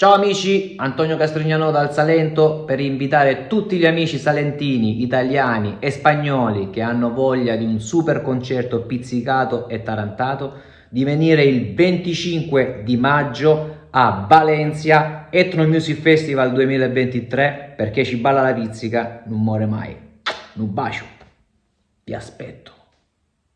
Ciao amici, Antonio Castrignano dal Salento per invitare tutti gli amici salentini, italiani e spagnoli che hanno voglia di un super concerto pizzicato e tarantato di venire il 25 di maggio a Valencia Etno Music Festival 2023 perché ci balla la pizzica, non muore mai. Un bacio, vi aspetto.